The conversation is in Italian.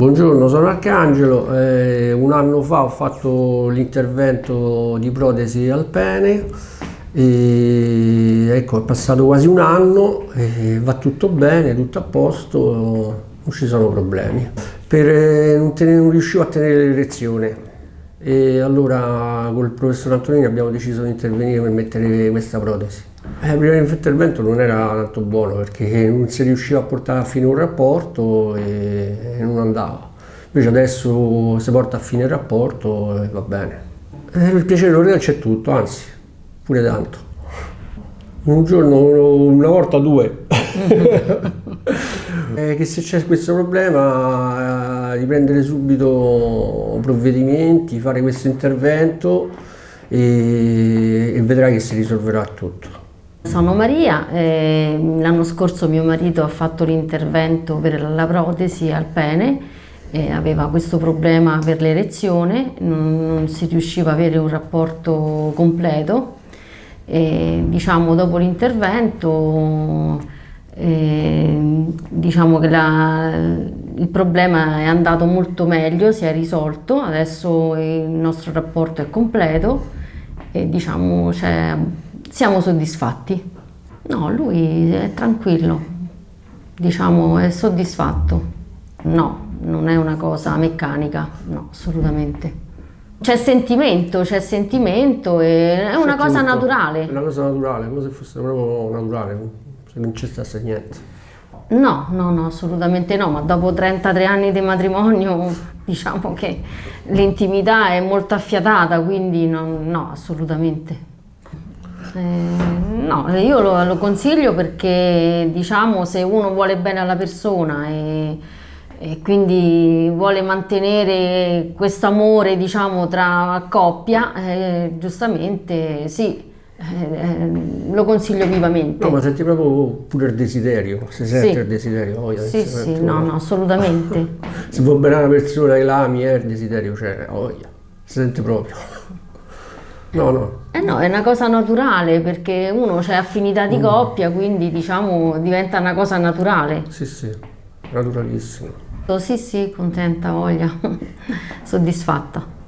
Buongiorno, sono Arcangelo, eh, un anno fa ho fatto l'intervento di protesi al pene. E ecco è passato quasi un anno, va tutto bene, tutto a posto, non ci sono problemi. Per, eh, non, tenere, non riuscivo a tenere l'erezione e allora col professor Antonini abbiamo deciso di intervenire per mettere questa protesi. Eh, prima dell'intervento non era tanto buono perché non si riusciva a portare a fine un rapporto e, non andava. Invece adesso si porta a fine il rapporto e va bene. E il piacere l'orale c'è tutto, anzi, pure tanto. Un giorno, una volta due. eh, che se c'è questo problema, eh, di prendere subito provvedimenti, fare questo intervento e, e vedrai che si risolverà tutto. Sono Maria, eh, l'anno scorso mio marito ha fatto l'intervento per la protesi al pene, aveva questo problema per l'erezione, non, si riusciva a avere un rapporto completo. E, diciamo, dopo l'intervento eh, diciamo che la, il problema è andato molto meglio, si è risolto, adesso il nostro rapporto è completo e diciamo, cioè, siamo soddisfatti. No, lui è tranquillo, diciamo è soddisfatto. No, non è una cosa meccanica, no, assolutamente. C'è sentimento, c'è sentimento e è una cosa naturale. È una cosa naturale, come se fosse proprio naturale, se non ci stesse niente. No, no, no, assolutamente no, ma dopo 33 anni di matrimonio diciamo che l'intimità è molto affiatata, quindi no, no assolutamente. Eh, no, io lo, lo, consiglio perché diciamo se uno vuole bene alla persona e, e quindi vuole mantenere questo amore diciamo tra coppia, eh, giustamente sì, eh, eh, lo consiglio vivamente. No, ma senti proprio pure il desiderio, si sente sì. il desiderio. Oh, sì, sì, no, no, assolutamente. Se va bene una persona che l'ami, eh, il desiderio c'è, oh, si sente proprio. No, no. Eh no, è una cosa naturale perché uno c'è affinità di mm. coppia, quindi diciamo diventa una cosa naturale. Sì, sì, naturalissimo. Sì, sì, contenta, voglia, soddisfatta.